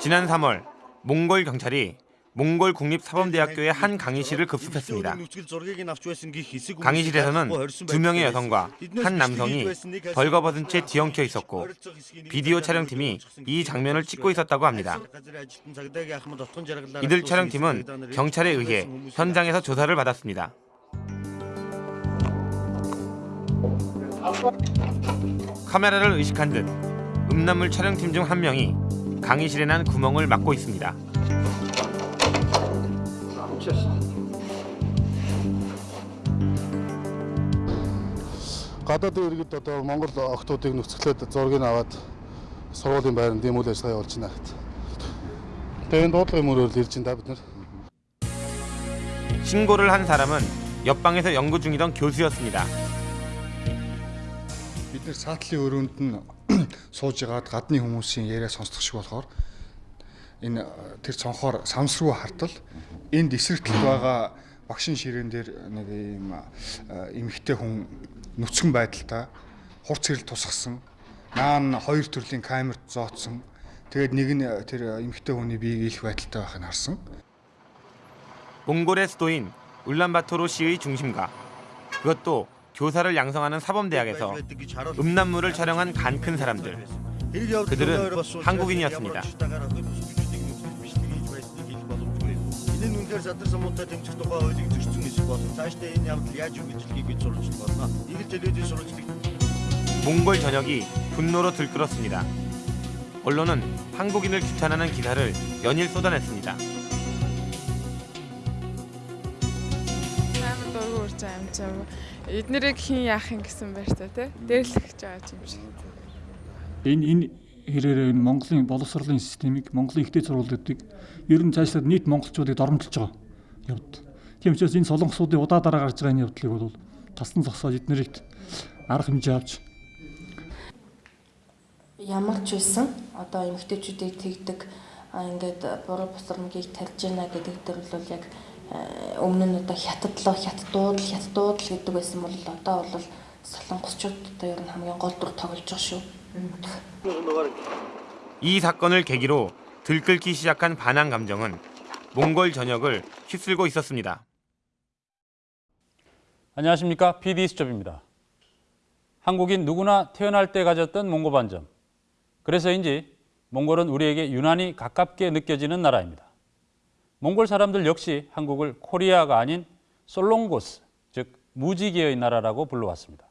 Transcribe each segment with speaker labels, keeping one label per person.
Speaker 1: 지난 3월 몽골 경찰이 몽골 국립사범대학교의 한 강의실을 급습했습니다. 강의실에서는 두 명의 여성과 한 남성이 벌거벗은 채 뒤엉켜 있었고 비디오 촬영팀이 이 장면을 찍고 있었다고 합니다. 이들 촬영팀은 경찰에 의해 현장에서 조사를 받았습니다. 카메라를 의식한 듯 음란물 촬영팀 중 한 명이 강의실에 난 구멍을 막고 있습니다.
Speaker 2: гадаадын иргэд одоо Монгол охтуудыг нөхцөлөд зургийг аваад сургуулийн байранд юм үйл ажиллагаа явуулж байна гэт. Тэгээ энэ дуудлагын мөрөөр ирж байна бид нар.
Speaker 1: 신고를 한 사람은 옆방에서 연구 중이던 교수였습니다.
Speaker 2: Бид нэр саатлын өрөөнд нь сууж ягаад гадны хүмүүсийн яриа сонсдог шиг болохоор энэ тэр цонхоор самсруу хартал энд эсрэгтэл байгаа багшин ширээн дээр нэг юм эмхтэй хүн нүцгэн байдалтай хурц хэрэл тусгасан наан хоёр төрлийн камерт зооцсон тэгээд нэг нь тэр эмхтэй хүний биеийг ийлэх байдалтай байхыг харсан
Speaker 1: 몽골의 수도인 울란바토르시의 중심가 그것도 교사를 양성하는 사범대학에서 음란물을 촬영한 간 큰 사람들 그들은 한국인이었습니다. 몽골 전역이 분노로 들끓었습니다. 언론은 한국인을 규탄하는 기사를 연일 쏟아냈습니다.
Speaker 3: Эднэрийг хэн яах юм гэсэн байр та тий. Дээрлэх гэж байгаа юм шиг.
Speaker 4: Энэ энэ хэрээр энэ Монголын боловсролын системийг Монголын ихтэй сургуулиудыг ер нь цаашлаад нийт монголчуудыг доромжилж байгаа явд. Тийм учраас энэ солонгосуудын удаа дараа гарч байгаа энэ явдлыг бол тасн зогсоож эднэрийгт арга хэмжээ авч
Speaker 5: ямар ч байсан одоо эмэгтэйчүүдийг тэгдэг ингээд буруу бусрамгийг тарьж байна гэдэг дээр бол яг өмнө нь одоо хятадлоо хятадууд хятадууд л гэдэг байсан бол одоо бол солонгосчууд одоо ер нь хамгийн гол дүр тоглож байгаа шүү.
Speaker 1: 이 사건을 계기로 들끓기 시작한 반항 감정은 몽골 전역을 휩쓸고 있었습니다.
Speaker 6: 안녕하십니까 PD 수첩입니다. 한국인 누구나 태어날 때 가졌던 몽고 반점. 그래서인지 몽골은 우리에게 유난히 가깝게 느껴지는 나라입니다. 몽골 사람들 역시 한국을 코리아가 아닌 솔롱고스, 즉 무지개의 나라라고 불러왔습니다.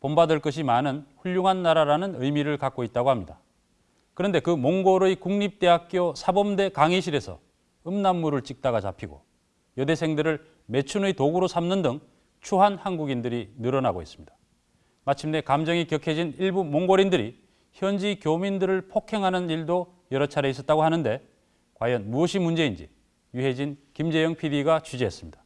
Speaker 6: 본받을 것이 많은 훌륭한 나라라는 의미를 갖고 있다고 합니다. 그런데 그 몽골의 국립대학교 사범대 강의실에서 음란물을 찍다가 잡히고 여대생들을 매춘의 도구로 삼는 등 추한 한국인들이 늘어나고 있습니다. 마침내 감정이 격해진 일부 몽골인들이 현지 교민들을 폭행하는 일도 여러 차례 있었다고 하는데 과연 무엇이 문제인지 유해진, 김재영 PD가 취재했습니다.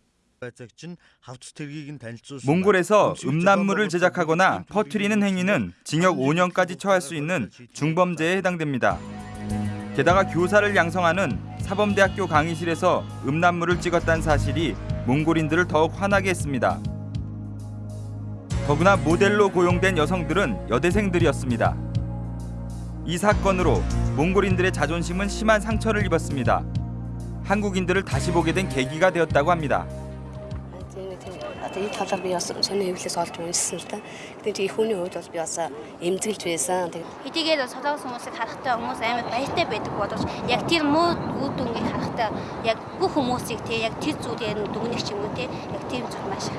Speaker 7: 몽골에서 음란물을 제작하거나 퍼뜨리는 행위는 징역 5년까지 처할 수 있는 중범죄에 해당됩니다. 게다가 교사를 양성하는 사범대학교 강의실에서 음란물을 찍었다는 사실이 몽골인들을 더욱 화나게 했습니다. 더구나 모델로 고용된 여성들은 여대생들이었습니다. 이 사건으로 몽골인들의 자존심은 심한 상처를 입었습니다. 한국인들을 다시 보게 된 계기가 되었다고 합니다.
Speaker 8: одоо энэ талаар би бас сони хэвлээс олж уншсан л та. Тэгээд чи хүний хувьд бол би бас эмзэглэж байсан. Тэгээд
Speaker 9: хэдийгээр солонгос хүмүүсийг харахтаа хүмүүс амар баяртай байдаг боловч яг тэр муу үр дүнгийг харахтаа яг бүх хүмүүсийг тий яг тэр зүйлээр дүгнэх ч юм уу тий яг тийм зүйл маш их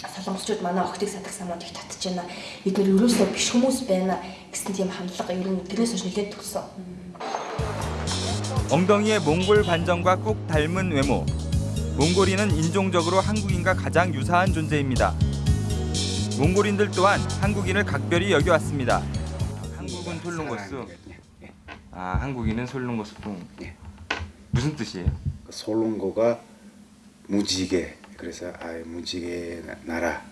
Speaker 5: солонгосчууд манай охтыг садаг самуудыг татж байна. Бид нэр ерөөсөө биш хүмүүс байна гэсэн тийм хандлага ер нь тэрнээс хойш нэлээд төгсөн.
Speaker 7: 엉덩이의 몽골 반점과 꼭 닮은 외모. 몽골인은 인종적으로 한국인과 가장 유사한 존재입니다. 몽골인들 또한 한국인을 각별히 여겨왔습니다. 한국은 솔롱고스. 아, 한국인은 솔롱고스풍. 무슨 뜻이에요?
Speaker 10: 솔롱고가 무지개. 그래서 아, 무지개 나라.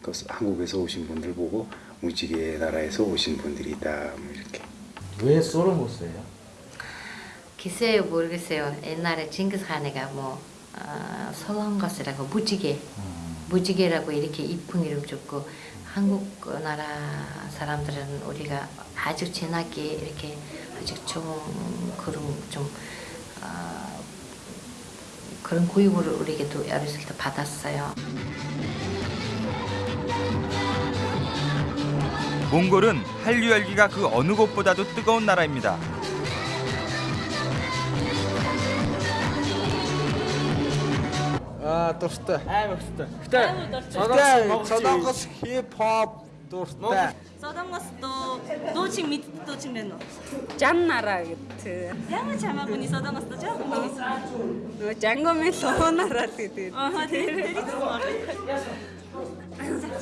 Speaker 10: 그 한국에서 오신 분들 보고 무지개 나라에서 오신 분들이다. 뭐 이렇게.
Speaker 11: 왜 솔롱고스예요?
Speaker 12: 글쎄요 모르겠어요. 옛날에 징기스칸이가 뭐 어, 솔롱고스라고 무지개, 무지개라고 이렇게 이쁜 이름 줬고 한국 나라 사람들은 우리가 아주 진하게 이렇게 아주 좋은 그런 좀 어, 그런 교육을 우리에게도 어렸을 때 받았어요.
Speaker 7: 몽골은 한류 열기가 그 어느 곳보다도 뜨거운 나라입니다.
Speaker 11: Аа дуртай. Амар дуртай. Гэтэ Солонгос хип хоп дуртай.
Speaker 13: Солонгос дуу дуу чин мэддэг чин байна уу? Жаннара гэдэг. Ямар ч хамаагүй солонгос дуу жоохон мэдсэн. Нөгөө Жанго Мелонара л гэдэг. Аа тэр тэр их гоё.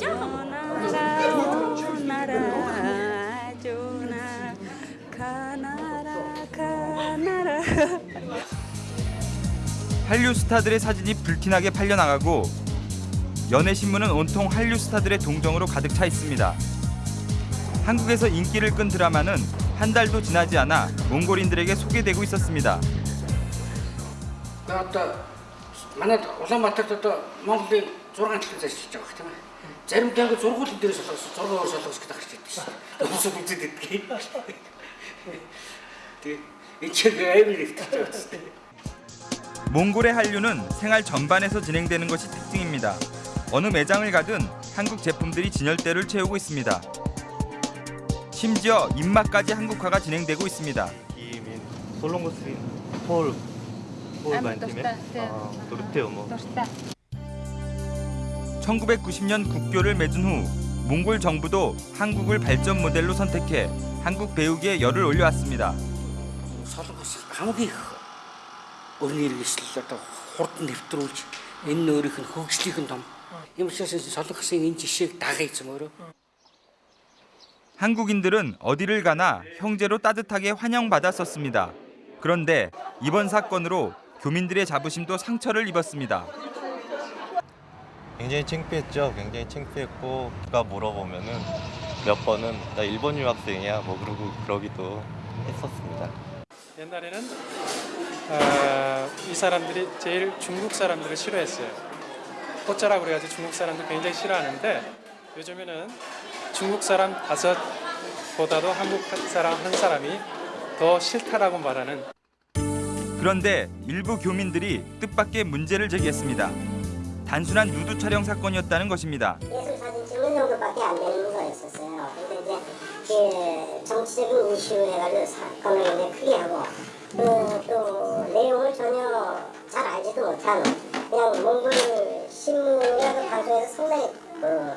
Speaker 13: Жанго Нара Жуна Канара Канара
Speaker 7: 한류 스타들의 사진이 불티나게 팔려나가고 연예 신문은 온통 한류 스타들의 동정으로 가득 차 있습니다. 한국에서 인기를 끈 드라마는 한 달도 지나지 않아 몽골인들에게 소개되고 있었습니다.
Speaker 14: одоо манай Улаанбаатарт одоо Монголын 6 жилийн зарчиж байгаа хэрэг тийм ээ. Заримдаа ингээ зургуулын дээрээс солонгос 6 өөр солонгос гэдэг гарч ирдэг шүү дээ. Өсөд үзээд иддэг. Тэгээ энэ чиг аймаг ихтэй байна.
Speaker 7: 몽골의 한류는 생활 전반에서 진행되는 것이 특징입니다. 어느 매장을 가든 한국 제품들이 진열대를 채우고 있습니다. 심지어 입맛까지 한국화가 진행되고 있습니다. (1990년) 국교를 맺은 후 몽골 정부도 한국을 발전 모델로 선택해 한국 배우기에 열을 올려왔습니다.
Speaker 14: Солонгос хамгийн их өрний иргэслэл одоо хурдан нэвтрүүлж энэ өөрийнх нь хөгжлийн том. Юм учраас солонгосын энэ жишээг дагая эзэм өөрөө.
Speaker 7: 한국인들은 어디를 가나 형제로 따뜻하게 환영받았었습니다. 그런데 이번 사건으로 교민들의 자부심도 상처를 입었습니다.
Speaker 15: 굉장히 창피했죠. 굉장히 창피했고 누가 물어보면은 몇 번은 나 일본 유학생이야 뭐 그러고 그러기도 했었습니다.
Speaker 16: 옛날에는 어, 이 사람들이 제일 중국 사람들을 싫어했어요. 호자라고 그래가지고 중국 사람들 굉장히 싫어하는데 요즘에는 중국 사람 다섯 보다도 한국 사람 한 사람이 더 싫다라고 말하는
Speaker 7: 그런데 일부 교민들이 뜻밖의 문제를 제기했습니다. 단순한 누드 촬영 사건이었다는 것입니다.
Speaker 17: 예술 사진 찍는 정도밖에 안 되는 거였었어요. 근데 이제 그 정치적인 이슈 해가지고 사건을 크게 하고 그, 또 내용을 전혀 잘 알지도 못하는 그냥 몽골 신문이나 그 방송에서 상당히 그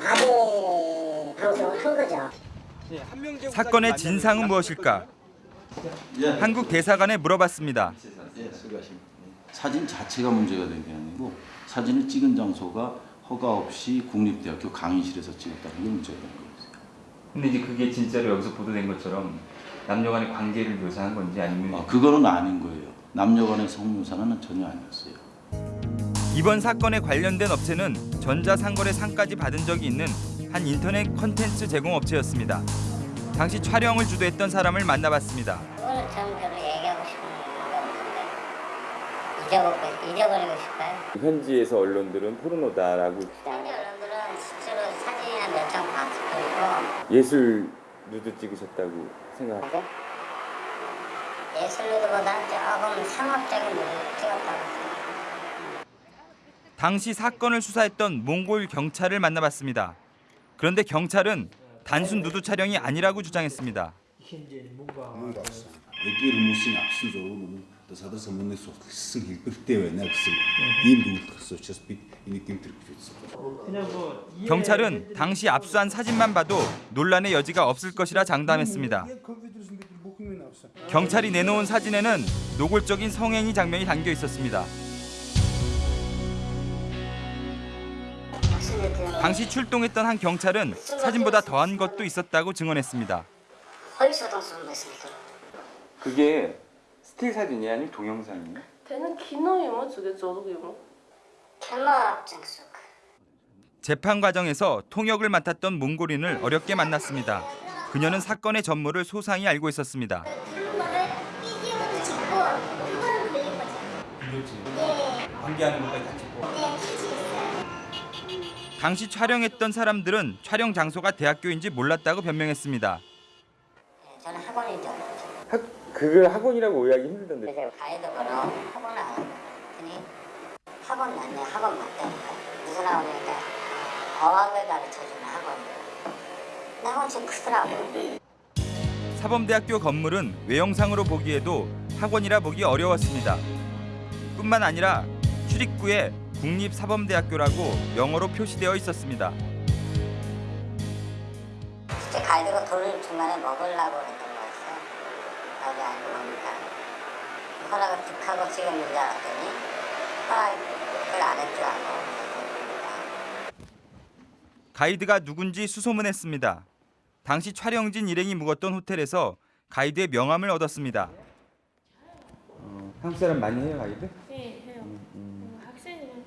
Speaker 17: 바대 방송을 한 거죠.
Speaker 7: 사건의 진상은 무엇일까? 한국 대사관에 물어봤습니다.
Speaker 18: 사진 자체가 문제가 된 게 아니고 사진을 찍은 장소가 허가 없이 국립대학교 강의실에서 찍었다는 게 문제가 된 거예요.
Speaker 19: 근데 이제 그게 진짜로 여기서 보도된 것처럼 남녀 간의 관계를 묘사한 건지 아니면
Speaker 18: 아, 그거는 아닌 거예요. 남녀 간의 성묘사는 전혀 아니었어요.
Speaker 7: 이번 사건에 관련된 업체는 전자상거래 상까지 받은 적이 있는 한 인터넷 콘텐츠 제공 업체였습니다. 당시 촬영을 주도했던 사람을 만나봤습니다.
Speaker 17: 오늘 전 별로 얘기하고 싶은 거 잊어버리고, 잊어버리고 싶어요.
Speaker 20: 현지에서 언론들은 포르노다라고
Speaker 17: 현지 언론들은 실제로 사진이나 몇장 봤을 뿐이고
Speaker 20: 예술 누드 찍으셨다고 생각하세요?
Speaker 17: 예술로보다 조금 상업적인 찍었다고
Speaker 7: 당시 사건을 수사했던 몽골 경찰을 만나봤습니다. 그런데 경찰은 단순 누드 촬영이 아니라고 주장했습니다.
Speaker 21: эдгээр хүмүүсийн авсан зураг нь одоо садар самбаны судалсан хэлбэртэй байна гэсэн ийм дүгнэлт гарсан учраас бид энийг гэмтэр гэж үзсэн.
Speaker 7: 경찰은 당시 압수한 사진만 봐도 논란의 여지가 없을 것이라 장담했습니다. 경찰이 내놓은 사진에는 노골적인 성행위 장면이 담겨 있었습니다. 당시 출동했던 한 경찰은 사진보다 더한 것도 있었다고 증언했습니다.
Speaker 17: 허위소동성 말씀이죠.
Speaker 20: 그게 스틸 사진이 아니면 동영상이에요?
Speaker 22: 걔는 기노이모 저게 저러기모.
Speaker 17: 캐머 장수.
Speaker 7: 재판 과정에서 통역을 맡았던 몽골인을 어렵게 만났습니다. 그녀는 사건의 전모를 소상히 알고 있었습니다.
Speaker 1: 다 찍고.
Speaker 7: 당시 촬영했던 사람들은 촬영 장소가 대학교인지 몰랐다고 변명했습니다.
Speaker 17: 저는 학원인 줄 알았죠.
Speaker 20: 그걸 학원이라고 오해하기 힘들던데.
Speaker 17: 그래서 가이드 번호 학원 나왔더니 학원 맞네 학원 맞다니까 무슨 학원이니까 어학을 가르쳐주는 학원이에요. 근데 학원 좀 크더라고.
Speaker 7: 사범대학교 건물은 외형상으로 보기에도 학원이라 보기 어려웠습니다. 뿐만 아니라 출입구에 국립사범대학교라고 영어로 표시되어 있었습니다.
Speaker 17: 진짜 가이드가 돈을 중간에 먹으려고 그랬던 나도 알고 보니까 허락을 득하고 찍었는 줄 알았더니 허락을 안 했줄 알고
Speaker 7: 가이드가 누군지 수소문했습니다. 당시 촬영진 일행이 묵었던 호텔에서 가이드의 명함을 얻었습니다.
Speaker 20: 어, 한국 사람 많이 해요 가이드?
Speaker 22: 네, 해요. 학생은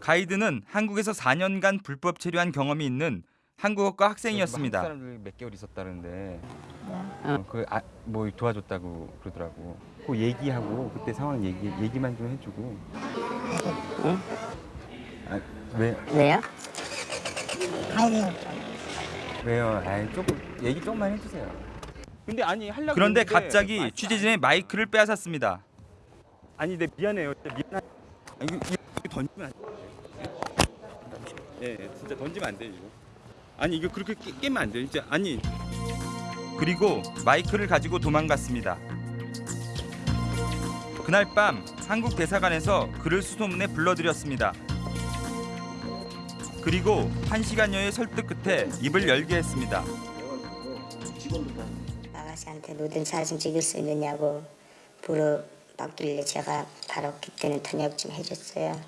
Speaker 7: 가이드는 한국에서 4년간 불법 체류한 경험이 있는 한국어과 학생이었습니다.
Speaker 20: 한국 사람들 몇 개월 있었다는데 어, 그뭐 도와줬다고 그러더라고. 그 얘기하고 그때 상황 얘기 얘기만 좀 해주고.
Speaker 17: 응?
Speaker 20: 아, 왜
Speaker 17: 왜요?
Speaker 20: 왜요? 아이 조금 얘기 조금만 해주세요. 근데 아니 하려고
Speaker 7: 그런데
Speaker 20: 그랬는데
Speaker 7: 갑자기 취재진의 마이크를 빼앗았습니다.
Speaker 20: 아니 내 미안해요. 미안. 아니 이거, 이거 던지면 안 돼. 예, 진짜 던지면 안 돼 이거. 아니 이거 그렇게 깨, 깨면 안 돼. 진짜 아니
Speaker 7: 그리고 마이크를 가지고 도망갔습니다. 그날 밤 한국 대사관에서 그를 수소문에 불러들였습니다. 그리고 한 시간여의 설득 끝에 입을 열게 했습니다.
Speaker 17: 아가씨한테 누든 사진 찍을 수 있느냐고 물어봤길래 제가 바로 그때는 통역 좀 해줬어요.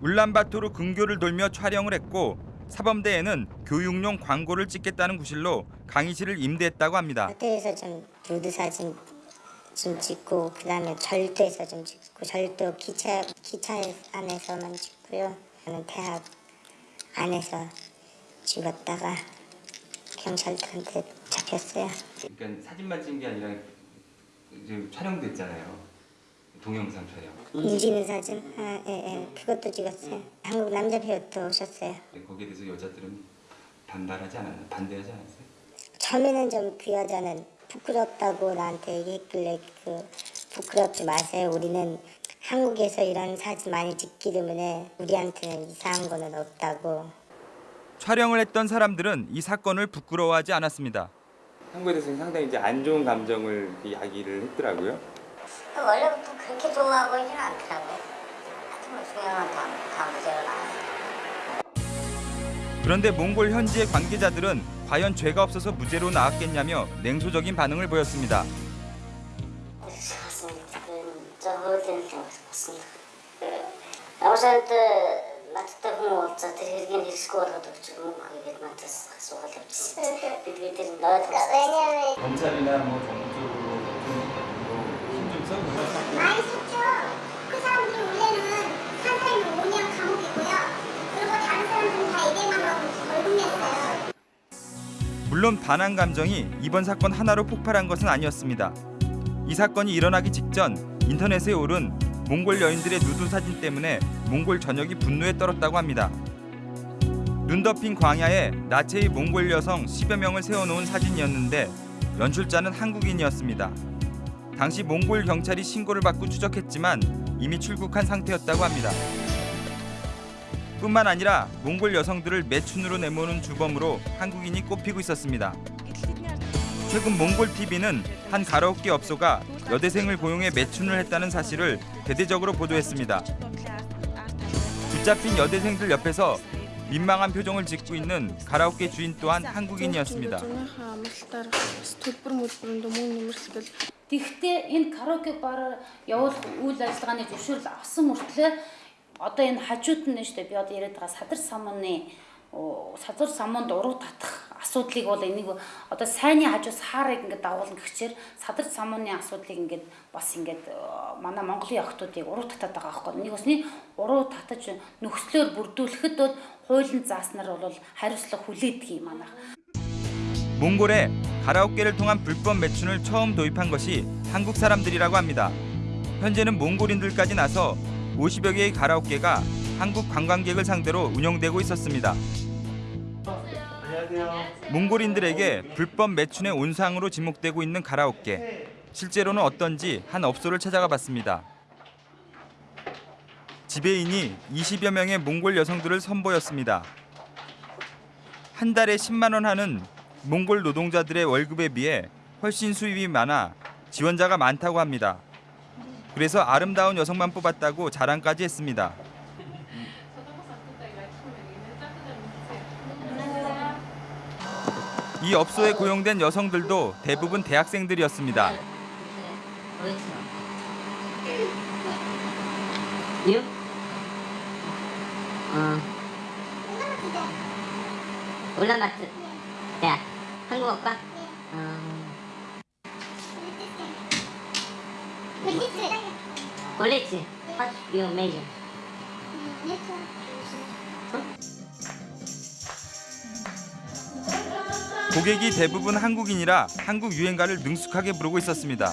Speaker 7: 울란바토르 근교를 돌며 촬영을 했고 사범대에는 교육용 광고를 찍겠다는 구실로 강의실을 임대했다고 합니다.
Speaker 17: 호텔에서 좀 누드 사진 좀 찍고 그다음에 절도에서 좀 찍고 절도 기차 기차 안에서만 찍고요. 저는 대학 안에서 찍었다가 경찰들한테 잡혔어요.
Speaker 19: 그러니까 사진만 찍은 게 아니라 이제 촬영도 했잖아요. 동영상 촬영.
Speaker 17: 움직이는 사진, 아, 예, 예, 그것도 찍었어요. 한국 남자 배우도 오셨어요.
Speaker 19: 거기에 대해서 여자들은 반발하지 않았나? 반대하지 않았어요?
Speaker 17: 처음에는 좀 그 여자는 부끄럽다고 나한테 얘기했길래 그 부끄럽지 마세요. 우리는 한국에서 이런 사진 많이 찍기 때문에 우리한테는 이상한 거는 없다고.
Speaker 7: 촬영을 했던 사람들은 이 사건을 부끄러워하지 않았습니다.
Speaker 20: 한국에 대해서 상당히 이제 안 좋은 감정을 이야기를 했더라고요.
Speaker 17: 원래부터 그렇게 좋아하고 있지는 않더라고요. 하여튼 뭐 중요한 다, 다 문제가 나왔어요.
Speaker 7: 그런데 몽골 현지의 관계자들은 과연 죄가 없어서 무죄로 나왔겠냐며 냉소적인 반응을 보였습니다.
Speaker 17: 네. 그러니까
Speaker 19: 검찰이나 뭐 정부
Speaker 7: 물론 반항 감정이 이번 사건 하나로 폭발한 것은 아니었습니다. 이 사건이 일어나기 직전 인터넷에 오른 몽골 여인들의 누드 사진 때문에 몽골 전역이 분노에 떨었다고 합니다. 눈 덮인 광야에 나체의 몽골 여성 10여 명을 세워놓은 사진이었는데 연출자는 한국인이었습니다. 당시 몽골 경찰이 신고를 받고 추적했지만 이미 출국한 상태였다고 합니다. 뿐만 아니라 몽골 여성들을 매춘으로 내모는 주범으로 한국인이 꼽히고 있었습니다. 최근 몽골 TV는 한 가라오케 업소가 여대생을 고용해 매춘을 했다는 사실을 대대적으로 보도했습니다. 붙잡힌 여대생들 옆에서 민망한 표정을 짓고 있는 가라오케 주인 또한 한국인이었습니다.
Speaker 23: Тэгэхдээ энэ караоке бараар явуулах үйл ажиллагааны зөвшөөрөл авсан мөртлөө одоо энэ хажууд нь шүү дээ би одоо яриад байгаа садар самууны садар самуунд уруу татах асуудлыг бол энийг одоо сайнны хажуу саарыг ингээд дагуулна гэхчээр садар самууны асуудлыг ингээд бас ингээд манай Монголын охтуудыг уруу татаад байгаа байхгүй. Энийг усны уруу татаж нөхцлөөр бүрдүүлэхэд бол хуулийн зааснаар бол хариуцлага хүлээдэг юм манайх.
Speaker 7: 몽골에 가라오케를 통한 불법 매춘을 처음 도입한 것이 한국 사람들이라고 합니다. 현재는 몽골인들까지 나서 50여 개의 가라오케가 한국 관광객을 상대로 운영되고 있었습니다. 몽골인들에게 불법 매춘의 온상으로 지목되고 있는 가라오케. 실제로는 어떤지 한 업소를 찾아가 봤습니다. 지배인이 20여 명의 몽골 여성들을 선보였습니다. 한 달에 10만 원 하는 몽골 노동자들의 월급에 비해 훨씬 수입이 많아 지원자가 많다고 합니다. 그래서 아름다운 여성만 뽑았다고 자랑까지 했습니다. 이 업소에 고용된 여성들도 대부분 대학생들이었습니다.
Speaker 17: 유? 어. 울란바토. 야, 한국 오빠? 꼴리치. What's your major?
Speaker 7: 고객이 대부분 한국인이라 한국 유행가를 능숙하게 부르고 있었습니다.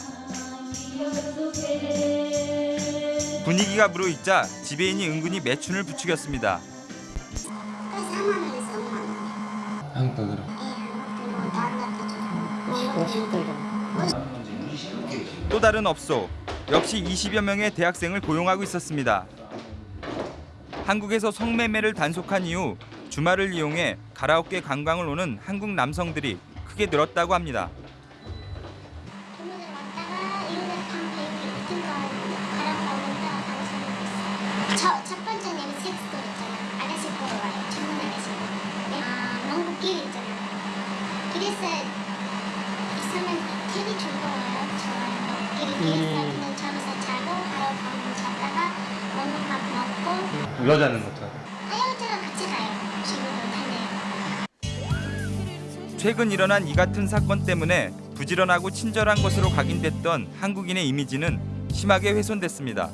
Speaker 7: 분위기가 무르익자 지배인이 은근히 매춘을 부추겼습니다.
Speaker 1: 한국 돈으로.
Speaker 7: 또 다른 업소 역시 20여 명의 대학생을 고용하고 있었습니다. 한국에서 성매매를 단속한 이후 주말을 이용해 가라오케 관광을 오는 한국 남성들이 크게 늘었다고 합니다.
Speaker 1: 여자는 어떡하고?
Speaker 19: 하여자랑 같이 가요.
Speaker 7: 최근 일어난 이 같은 사건 때문에 부지런하고 친절한 것으로 각인됐던 한국인의 이미지는 심하게 훼손됐습니다.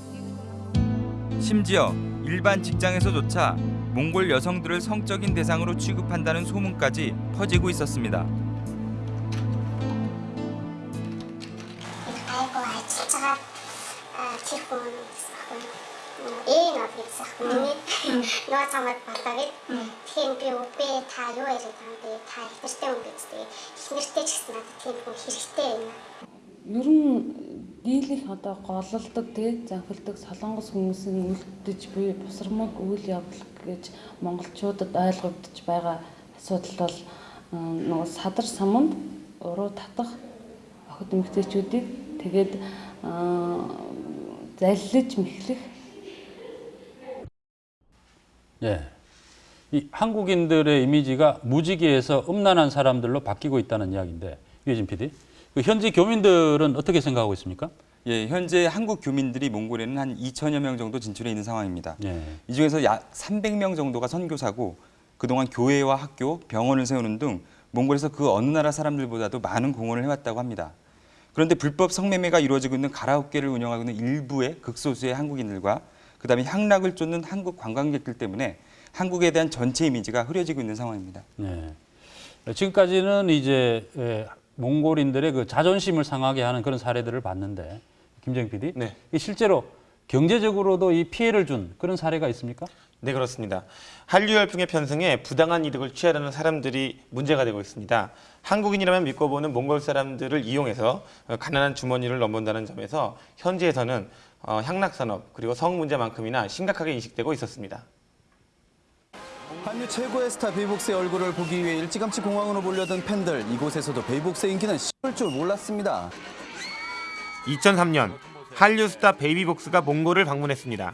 Speaker 7: 심지어 일반 직장에서조차 몽골 여성들을 성적인 대상으로 취급한다는 소문까지 퍼지고 있었습니다.
Speaker 19: санаа хийсэх миний нөө цамаад болоо гэд. Тэгэхээр би үгүй та юу яриад байгаа бэ? Та ихтэй юм гэж тэгээ. Эхнэртэй ч гэсэн надад тийм хүн хэрэгтэй байна.
Speaker 24: Ер нь дийлэх одоо гололдог тий завхилдаг солонгос хүмүүсийн үлдэж буй бусрамг үйл явдал гэж монголчуудад ойлгогдож байгаа асуудал бол нөгөө садар самунд уруу татах охид эмэгтэйчүүдийг тэгээд заллиж мэхлэх
Speaker 6: 예. 이 한국인들의 이미지가 무지개에서 음란한 사람들로 바뀌고 있다는 이야기인데 유해진 PD, 그 현지 교민들은 어떻게 생각하고 있습니까?
Speaker 7: 예, 현재 한국 교민들이 몽골에는 한 2천여 명 정도 진출해 있는 상황입니다.
Speaker 6: 예.
Speaker 7: 이 중에서 약 300명 정도가 선교사고 그동안 교회와 학교, 병원을 세우는 등 몽골에서 그 어느 나라 사람들보다도 많은 공헌을 해왔다고 합니다. 그런데 불법 성매매가 이루어지고 있는 가라오케를 운영하고 있는 일부의 극소수의 한국인들과 그다음에 향락을 쫓는 한국 관광객들 때문에 한국에 대한 전체 이미지가 흐려지고 있는 상황입니다.
Speaker 6: 네. 지금까지는 이제 예, 몽골인들의 그 자존심을 상하게 하는 그런 사례들을 봤는데 김정 PD,
Speaker 1: 네.
Speaker 6: 이 실제로 경제적으로도 이 피해를 준 그런 사례가 있습니까?
Speaker 1: 네 그렇습니다. 한류 열풍의 편승에 부당한 이득을 취하려는 사람들이 문제가 되고 있습니다. 한국인이라면 믿고 보는 몽골 사람들을 이용해서 가난한 주머니를 넘본다는 점에서 현지에서는 어, 향락산업 그리고 성 문제만큼이나 심각하게 인식되고 있었습니다.
Speaker 25: 한류 최고의 스타 베이복스의 얼굴을 보기 위해 일찌감치 공항으로 몰려든 팬들 이곳에서도 베이복스의 인기는 식을 줄 몰랐습니다.
Speaker 1: 2003년 한류 스타 베이비복스가 몽골을 방문했습니다.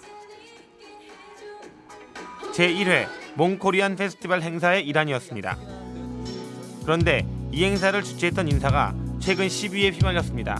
Speaker 1: 제1회 몽코리안 페스티벌 행사의 일환이었습니다. 그런데 이 행사를 주최했던 인사가 최근 시비에 휘말렸습니다.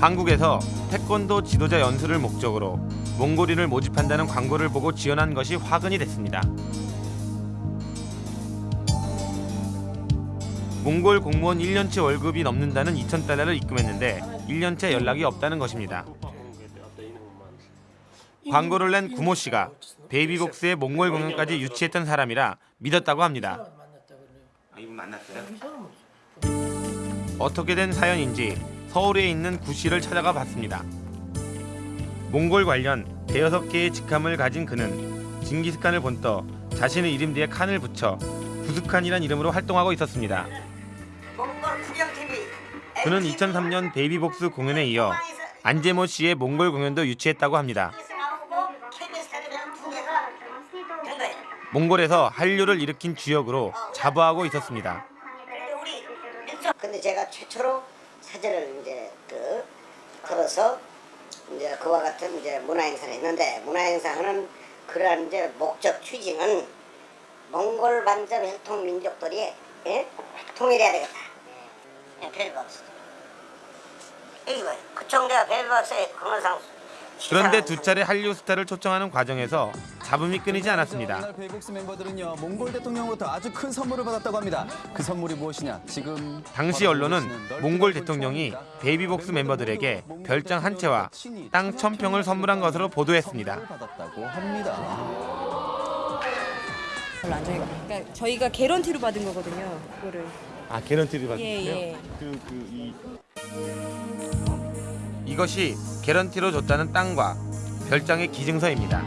Speaker 1: 한국에서 태권도 지도자 연수를 목적으로 몽골인을 모집한다는 광고를 보고 지원한 것이 화근이 됐습니다. 몽골 공무원 1년치 월급이 넘는다는 2,000달러를 입금했는데 1년째 연락이 없다는 것입니다. 광고를 낸 구모 씨가 베이비복스의 몽골 공연까지 유치했던 사람이라 믿었다고 합니다. 어떻게 된 사연인지 서울에 있는 구 씨를 찾아가 봤습니다. 몽골 관련 대여섯 개의 직함을 가진 그는 징기스칸을 본떠 자신의 이름 뒤에 칸을 붙여 구스칸이란 이름으로 활동하고 있었습니다. 그는 2003년 베이비복스 공연에 이어 안재모 씨의 몽골 공연도 유치했다고 합니다. 몽골에서 한류를 일으킨 주역으로 자부하고 있었습니다.
Speaker 17: 근데 제가 최초로 사제를 이제 그 걸어서 이제 그와 같은 이제 문화 행사를 했는데 문화 행사하는 그러한 이제 목적 취지는 몽골 반점 혈통 민족들이 예? 통일해야 되겠다. 예, 별거 없어. 이거 그 정도가 별거 없어요. 공원상
Speaker 1: 그런데 두 차례 한류 스타를 초청하는 과정에서 잡음이 끊이지 않았습니다.
Speaker 25: 이날 베이비복스 멤버들은요 몽골 대통령으로부터 아주 큰 선물을 받았다고 합니다. 그 선물이 무엇이냐? 지금
Speaker 1: 당시 언론은 몽골 대통령이 베이비복스 멤버들에게 별장 한 채와 땅 천평을 선물한 것으로 보도했습니다.
Speaker 25: 받았다고 합니다.
Speaker 13: 별로 안 좋아해요. 그러니까 저희가 개런티로 받은 거거든요. 그거를.
Speaker 1: 아 개런티를 받았어요?
Speaker 13: 예, 예.
Speaker 1: 그, 그, 이... 이것이 개런티로 줬다는 땅과 별장의 기증서입니다.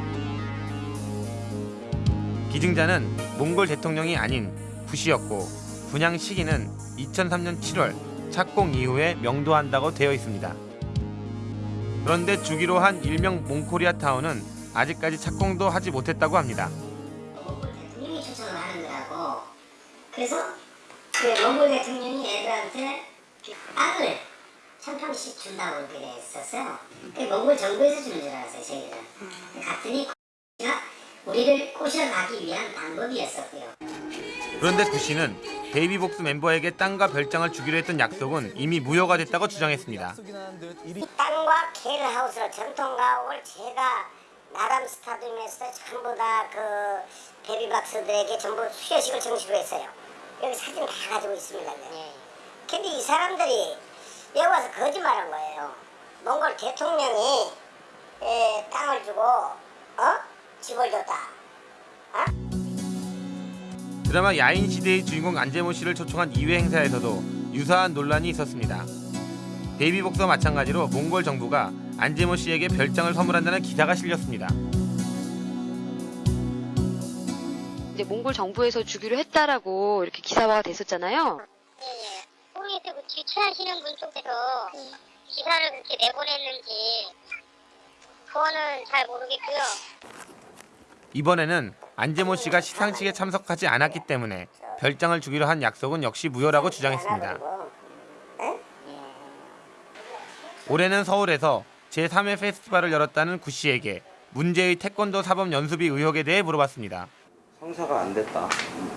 Speaker 1: 기증자는 몽골 대통령이 아닌 구시였고 분양 시기는 2003년 7월 착공 이후에 명도한다고 되어 있습니다. 그런데 주기로 한 일명 몽코리아 타운은 아직까지 착공도 하지 못했다고 합니다.
Speaker 17: 대통령이 초청을 하는 거라고. 그래서 그 몽골 대통령이 애들한테 땅을 천 평씩 준다고 그렇게 했었어요. 그 몽골 정부에서 주는 줄 알았어요, 저희들은. 갔더니 가 우리를 꼬셔가기 위한 방법이었었고요.
Speaker 1: 그런데 구 씨는 베이비복스 멤버에게 땅과 별장을 주기로 했던 약속은 이미 무효가 됐다고 주장했습니다.
Speaker 17: 이 땅과 게르하우스를 전통 가옥을 제가 나람 스타디움에서 전부 다 그 베비박스들에게 전부 수여식을 정식으로 했어요. 여기 사진 다 가지고 있습니다. 네. 근데 이 사람들이 여기 와서 거짓말한 거예요. 몽골 대통령이 에, 땅을 주고 어? 집을 줬다.
Speaker 1: 드라마 야인 시대의 주인공 안재모 씨를 초청한 2회 행사에서도 유사한 논란이 있었습니다. 베이비복스와 마찬가지로 몽골 정부가 안재모 씨에게 별장을 선물한다는 기사가 실렸습니다.
Speaker 26: 이제 몽골 정부에서 주기로 했다라고 이렇게 기사화가 됐었잖아요.
Speaker 17: 홍에서 그 주최하시는 분 쪽에서 기사를 그렇게 내보냈는지 그거는 잘 모르겠고요.
Speaker 1: 이번에는 안재모 씨가 시상식에 참석하지 않았기 때문에 별장을 주기로 한 약속은 역시 무효라고 주장했습니다. 올해는 서울에서 제3회 페스티벌을 열었다는 구 씨에게 문제의 태권도 사법 연수비 의혹에 대해 물어봤습니다.
Speaker 15: 성사가 안 됐다.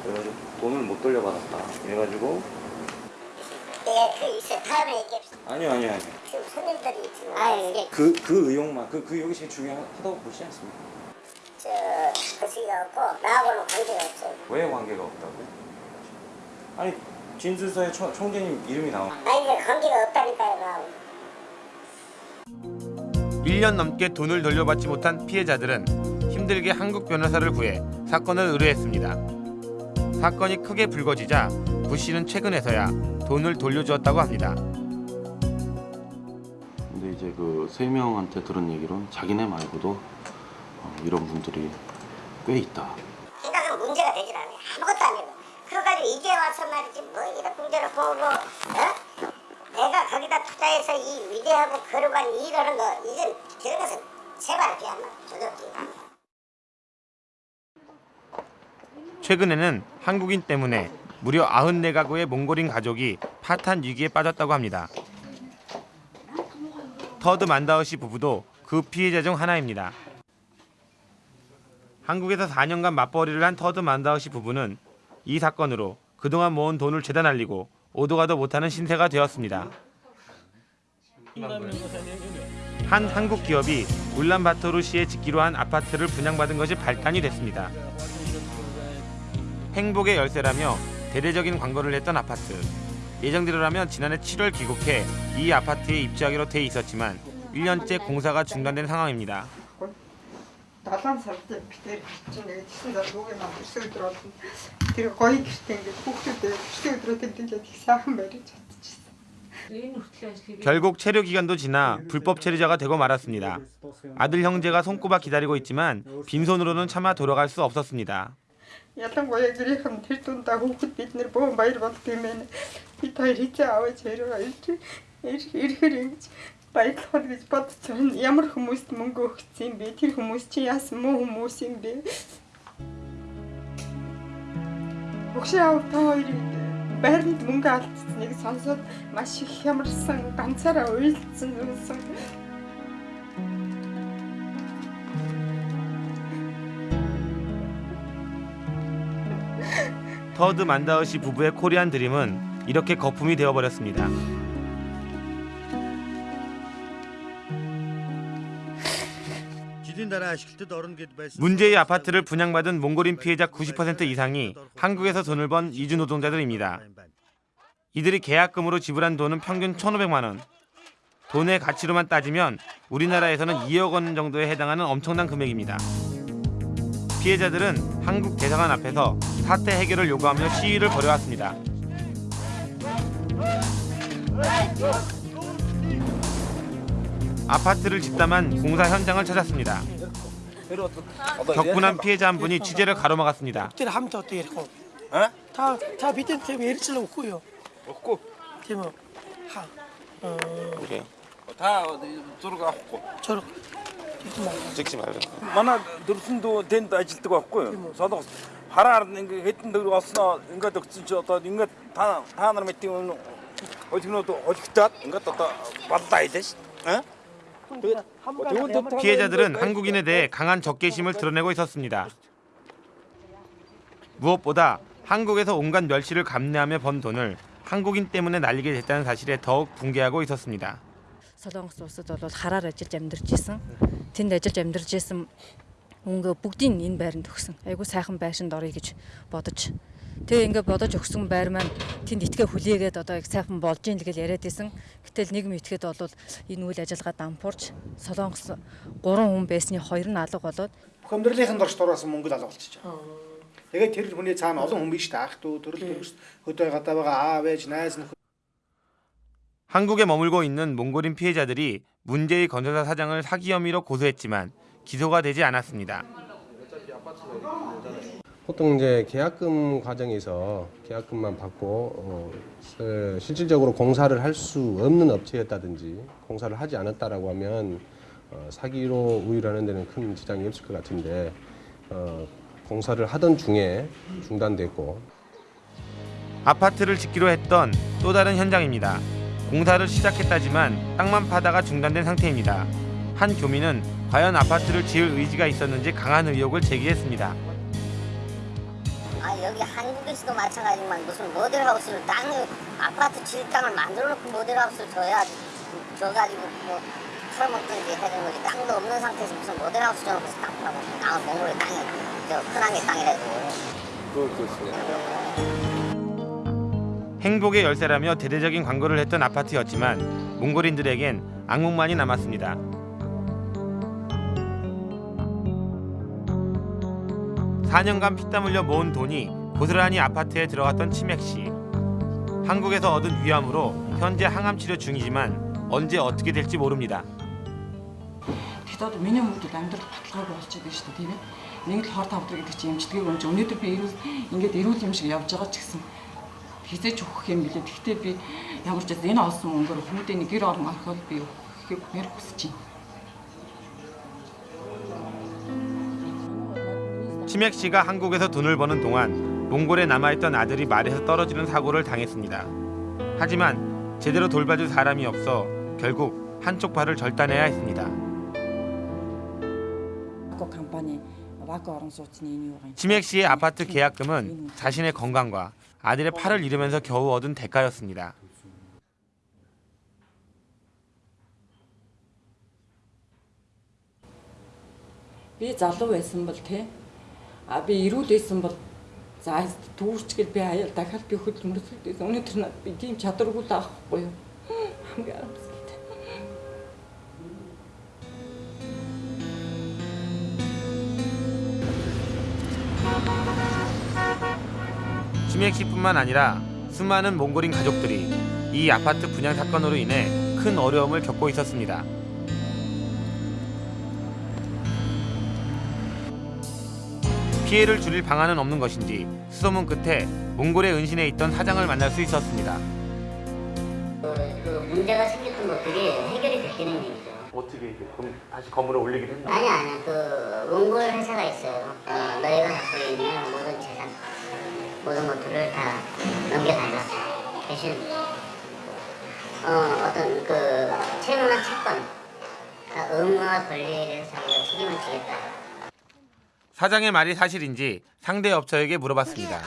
Speaker 15: 그래가지고 돈을 못 돌려받았다. 그래가지고
Speaker 17: 예, 그 있어요. 다음에 얘기합시다.
Speaker 15: 아니요 아니요 아니요.
Speaker 17: 지금 손님들이 지금 아 이게
Speaker 15: 그 그 의혹만 그 그 의혹이 제일 중요하다고 보시지 않습니까?
Speaker 17: 저 거시기가 없고 나하고는 관계가 없어요.
Speaker 15: 왜 관계가 없다고요? 아니 진술서에 총, 총재님 이름이 나와.
Speaker 17: 아니 이게 관계가 없다니까요 나하고.
Speaker 1: 1년 넘게 돈을 돌려받지 못한 피해자들은 힘들게 한국 변호사를 구해 사건을 의뢰했습니다. 사건이 크게 불거지자 구 씨는 최근에서야 돈을 돌려주었다고 합니다.
Speaker 27: 근데 이제 그 세 명한테 들은 얘기로는 자기네 말고도 어, 이런 분들이 꽤 있다.
Speaker 17: 생각은 문제가 되질 않아요. 아무것도 아니고. 그래가지고 이제 와서 말이지 뭐 이런 문제를 보고 어? 내가 거기다 투자해서 이 위대하고 거룩한 일을 하는 거 그런 것은 제발 비하면 조졌지.
Speaker 1: 최근에는 한국인 때문에 무려 94가구의 몽골인 가족이 파탄 위기에 빠졌다고 합니다. 터드 만다우 씨 부부도 그 피해자 중 하나입니다. 한국에서 4년간 맞벌이를 한 터드 만다우 씨 부부는 이 사건으로 그동안 모은 돈을 죄다 날리고 오도 가도 못하는 신세가 되었습니다. 한 한국 기업이 울란바토르시에 짓기로 한 아파트를 분양받은 것이 발단이 됐습니다. 행복의 열쇠라며 대대적인 광고를 했던 아파트. 예정대로라면 지난해 7월 귀국해 이 아파트에 입주하기로 돼 있었지만 1년째 공사가 중단된 상황입니다. 결국 체류 기간도 지나 불법 체류자가 되고 말았습니다. 아들 형제가 손꼽아 기다리고 있지만 빈손으로는 차마 돌아갈 수 없었습니다.
Speaker 28: Ялангуяа гэрийнхэн тэр дундаа хүүхэд бид нэр бөөн баяр болд юм байна. Бид хоёр хизээ аваач хэрэг ирж ирэхэр ингэж баярлах гэж байна. Ямар хүмүүст мөнгө өгсөн юм бэ? Тэр хүмүүс чи яасан муу хүмүүс юм бэ? Өгшөө авах та хоёрыг байранд мөнгө алдсныг сонсоод маш их хямарсан, ганцаараа уйлдсан зүйлсэн.
Speaker 1: 터드 만다우시 부부의 코리안 드림은 이렇게 거품이 되어버렸습니다. 문제의 아파트를 분양받은 몽골인 피해자 90% 이상이 한국에서 돈을 번 이주 노동자들입니다. 이들이 계약금으로 지불한 돈은 평균 1,500만 원. 돈의 가치로만 따지면 우리나라에서는 2억 원 정도에 해당하는 엄청난 금액입니다. 피해자들은 한국 대사관 앞에서 사태 해결을 요구하며 시위를 벌여왔습니다. 아파트를 집담한 공사 현장을 찾았습니다. 격분한 피해자 한 분이 취재를 가로막았습니다.
Speaker 29: 다다 어? 밑에 때문에 예를 찔러
Speaker 11: 없고요.
Speaker 29: 없고. 지금 뭐, 하. 어.
Speaker 1: 그래요.
Speaker 11: 다
Speaker 29: 저러가 없고. 저러.
Speaker 1: 찍지 말고.
Speaker 11: 만화 들순도 된다 질 때가 없고요. 뭐, 사도. хараар ингээ хэдэн төгрөг олсноо ингээд өгсөн чи одоо ингээд та та нар мэдтийн өмнө олигнууд олигтаад ингээд одоо баллаа хэлээ ш. Аа?
Speaker 1: 피해자들은 한국인에 대해 강한 적개심을 드러내고 있었습니다. 무엇보다 한국에서 온갖 멸시를 감내하며 번 돈을 한국인 때문에 날리게 됐다는 사실에 더욱 붕괴하고 있었습니다.
Speaker 30: Солонгос улсад бол хараар ажиллаж амьдарч исэн. Тэнд ажиллаж амьдарч исэн мөнгө бүгдийг энэ байранд өгсөн. Айгуу сайхан байшинд орё гэж бодож. Тэгээ ингээд бодож өгсөн байр маань тэнд итгэ хүлээгээд одоо их сайхан болж ийн л гэж яриад исэн. Гэтэл нийгэм итгэхэд бол энэ үйл ажиллагаа дампуурч Солонгос 3 хүн байсны хоёр нь алга болоод
Speaker 31: бүх амьдралынхын дорж дураасан мөнгө л алга болчихж байгаа. Тэгээд тэр хүний цаана олон хүн биш та ах トゥ төрөл төрөс хөдөө гадаа байгаа аав ээж найз нөхөд
Speaker 1: 한국에 머물고 있는 몽골인 피해자들이 문제의 건설사 사장을 사기 혐의로 고소했지만 기소가 되지 않았습니다.
Speaker 32: 보통 이제 계약금 과정에서 계약금만 받고 어, 어, 실질적으로 공사를 할 수 없는 업체였다든지 공사를 하지 않았다라고 하면 어, 사기로 우유라는 데는 큰 지장이 없을 것 같은데 어, 공사를 하던 중에 중단됐고
Speaker 1: 아파트를 짓기로 했던 또 다른 현장입니다. 공사를 시작했다지만 땅만 파다가 중단된 상태입니다. 한 교민은 과연 아파트를 지을 의지가 있었는지 강한 의혹을 제기했습니다.
Speaker 17: 아 여기 한국에서도 마찬가지지만 무슨 모델하우스를 땅을 아파트 질 땅을 만들어 놓고 모델하우스를 줘야 줘가지고 뭐 털먹든지 해야 되는 거지. 땅도 없는 상태에서 무슨 모델하우스 줘놓고 땅 파고 땅은 몽골의 땅이 저 흔한 게 땅이라도.
Speaker 1: 행복의 열쇠라며 대대적인 광고를 했던 아파트였지만 몽골인들에겐 악몽만이 남았습니다. (4년간) 피땀 흘려 모은 돈이 고스란히 아파트에 들어갔던 치맥 씨 한국에서 얻은 위암으로 현재 항암 치료 중이지만 언제 어떻게 될지 모릅니다.
Speaker 33: Тэгэхдээ одоо миний хүмүүст амьдрал баталгаагүй болчиход байна шүү дээ тийм ээ. Нэг л хор тавдаг гэдэг чинь эмчилгээг өмч өнөөдөр би ирүүл ингээд ирүүл юм шиг явж байгаа ч гэсэн хизээч өгөх юм билээ. Гэхдээ би ямар ч энэ олсон мөнгөөр хүмүүдээ нэг гэр орон орхол би өгөхийг мэр хүсэж байна.
Speaker 1: 치맥 씨가 한국에서 돈을 버는 동안 몽골에 남아있던 아들이 말에서 떨어지는 사고를 당했습니다. 하지만 제대로 돌봐줄 사람이 없어 결국 한쪽 발을 절단해야 했습니다. 치맥 씨의 아파트 계약금은 자신의 건강과 아들의 팔을 잃으면서 겨우 얻은 대가였습니다.
Speaker 33: 비 잘로 했으면 볼 а би эрүүл байсан бол за дүүрчгэл би аяа дахиад би хөл мөрсөлдөөс өнөөдөр надад би тийм чадваргүй таахгүй юу. Хамгийн амарсгалтай.
Speaker 1: 김혜익 씨뿐만 아니라 수많은 몽골인 가족들이 이 아파트 분양 사건으로 인해 큰 어려움을 겪고 있었습니다. 피해를 줄일 방안은 없는 것인지 수소문 끝에 몽골의 은신에 있던 사장을 만날 수 있었습니다.
Speaker 17: 그 문제가 생겼던 것들이 해결이 됐다는 얘기죠.
Speaker 1: 어떻게 이제 그럼 다시 건물을 올리긴 했나?
Speaker 17: 아니 아니 그 몽골 회사가 있어요. 어, 너희가 갖고 있는 모든 재산, 모든 것들을 다 넘겨달라. 대신 어, 어떤 그 채무나 채권, 다 의무와 권리에 대해서 자기가 책임을 지겠다.
Speaker 1: 사장의 말이 사실인지 상대 업체에게 물어봤습니다.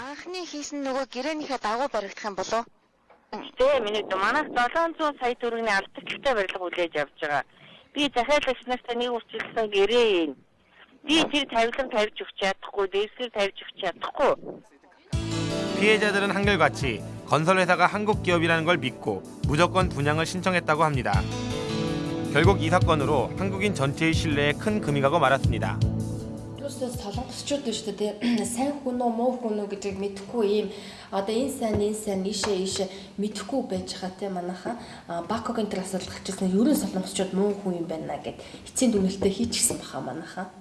Speaker 1: 피해자들은 한결같이 건설회사가 한국 기업이라는 걸 믿고 무조건 분양을 신청했다고 합니다. 결국 이 사건으로 한국인 전체의 신뢰에 큰 금이 가고 말았습니다.
Speaker 34: Плюс солонгосчууд шүү дээ тий. сайн хүн үү муу хүн үү гэдгийг мэдэхгүй ийм одоо энэ сайн энэ сайн ийшээ ийшээ мэдэхгүй байж байгаа тий манайха Бакогийн тэр асуудал гарчсан ерөн солонгосчууд муу хүн юм байна гэд эцсийн дүгнэлтээ хийчихсэн баха манайха.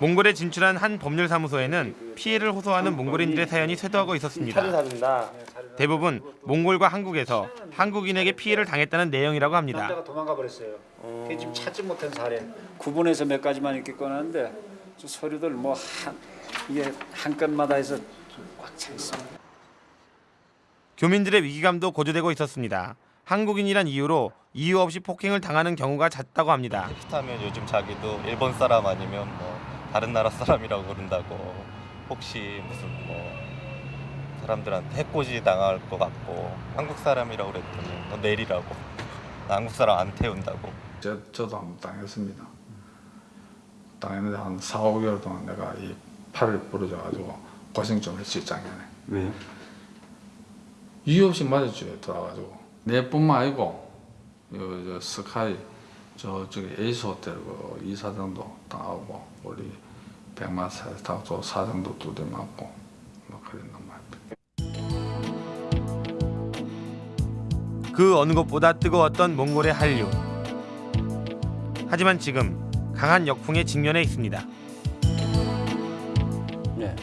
Speaker 1: 몽골에 진출한 한 법률사무소에는 피해를 호소하는 몽골인들의 사연이 쇄도하고 있었습니다. 대부분 몽골과 한국에서 한국인에게 피해를 당했다는 내용이라고 합니다.
Speaker 31: 남자가 도망가 버렸어요. 지금 찾지 못한 사례.
Speaker 35: 구분해서 몇 가지만 이렇게 꺼냈는데 저 서류들 뭐 한 이게 한 건마다 해서 꽉 차 있습니다.
Speaker 1: 교민들의 위기감도 고조되고 있었습니다. 한국인이란 이유로 이유 없이 폭행을 당하는 경우가 잦다고 합니다.
Speaker 15: 하면 요즘 자기도 일본 사람 아니면 뭐 다른 나라 사람이라고 그런다고 혹시 무슨 뭐 사람들한테 해코지 당할 것 같고 한국 사람이라고 그랬더니 너 내리라고 나 한국 사람 안 태운다고
Speaker 36: 저, 저도 한번 당했습니다. 당했는데 한 4, 5개월 동안 내가 이 팔을 부러져가지고 고생 좀 했지 작년에.
Speaker 35: 왜요?
Speaker 36: 이유 없이 맞았죠 들어가지고 내뿐만 아니고 요, 저 스카이 저쪽에 에이스 호텔 그 이사장도 당하고 우리 백만 사장도 사장도 두대 맞고 뭐 그랬단 말이야.
Speaker 1: 그 어느 것보다 뜨거웠던 몽골의 한류. 하지만 지금 강한 역풍에 직면해 있습니다.
Speaker 6: 네.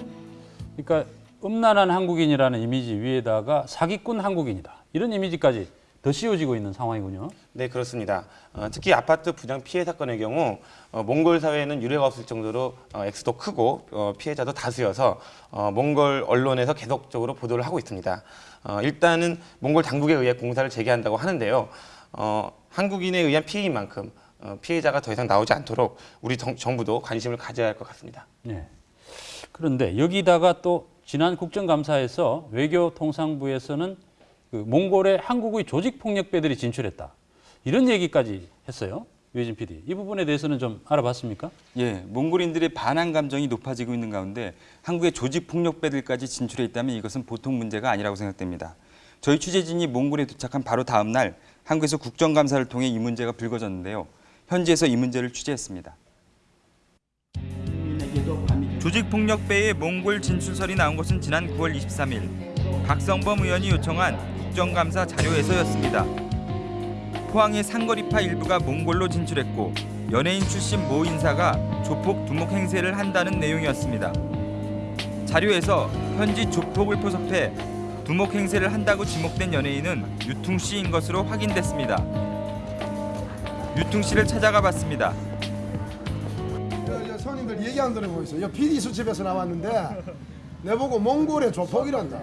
Speaker 6: 그러니까 음란한 한국인이라는 이미지 위에다가 사기꾼 한국인이다. 이런 이미지까지 더 씌워지고 있는 상황이군요.
Speaker 1: 네 그렇습니다. 어, 특히 아파트 분양 피해 사건의 경우 어, 몽골 사회에는 유례가 없을 정도로 어, 액수도 크고 어, 피해자도 다수여서 어, 몽골 언론에서 계속적으로 보도를 하고 있습니다. 어, 일단은 몽골 당국에 의해 공사를 재개한다고 하는데요. 어, 한국인에 의한 피해인 만큼 어, 피해자가 더 이상 나오지 않도록 우리 정, 정부도 관심을 가져야 할 것 같습니다.
Speaker 6: 네. 그런데 여기다가 또 지난 국정감사에서 외교통상부에서는 그 몽골의 한국의 조직폭력배들이 진출했다. 이런 얘기까지 했어요. 유해진 PD. 이 부분에 대해서는 좀 알아봤습니까?
Speaker 7: 예, 몽골인들의 반항 감정이 높아지고 있는 가운데 한국의 조직 폭력배들까지 진출해 있다면 이것은 보통 문제가 아니라고 생각됩니다. 저희 취재진이 몽골에 도착한 바로 다음 날 한국에서 국정감사를 통해 이 문제가 불거졌는데요. 현지에서 이 문제를 취재했습니다. 조직 폭력배의 몽골 진출설이 나온 것은 지난 9월 23일 박성범 의원이 요청한 국정감사 자료에서였습니다. 포항의 상거리파 일부가 몽골로 진출했고 연예인 출신 모 인사가 조폭 두목 행세를 한다는 내용이었습니다. 자료에서 현지 조폭을 포섭해 두목 행세를 한다고 지목된 연예인은 유퉁 씨인 것으로 확인됐습니다. 유퉁 씨를 찾아가 봤습니다.
Speaker 37: 손님들 얘기 안 들어보고 있어. 요 PD 수첩에서 나왔는데 내보고 몽골의 조폭이란다.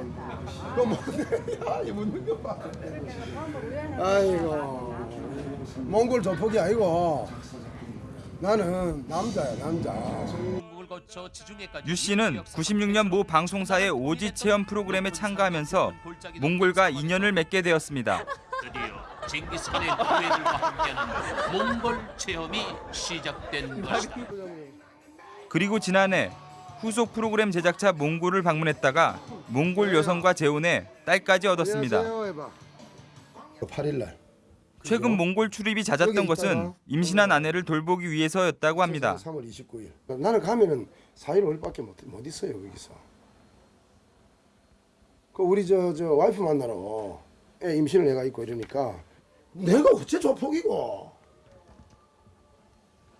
Speaker 37: 그 뭔데 야? 이 묻는 거 봐. 아이고 몽골 조폭이 아니고 나는 남자야 남자.
Speaker 7: 유 씨는 96년 모 방송사의 오지 체험 프로그램에 참가하면서 몽골과 인연을 맺게 되었습니다.
Speaker 38: 드디어
Speaker 39: 징기스칸의 후예들과 함께하는 몽골 체험이 시작된 것이다.
Speaker 7: 그리고 지난해 후속 프로그램 제작차 몽골을 방문했다가 몽골 여성과 재혼해 딸까지 얻었습니다.
Speaker 37: 8일 날
Speaker 7: 최근 몽골 출입이 잦았던 것은 임신한 아내를 돌보기 위해서였다고 합니다.
Speaker 37: 3월 29일. 나는 가면은 4일 5일밖에 못, 못 있어요 거기서. 그 우리 저 저 와이프 만나러 애 임신을 내가 있고 이러니까 내가 어째 조폭이고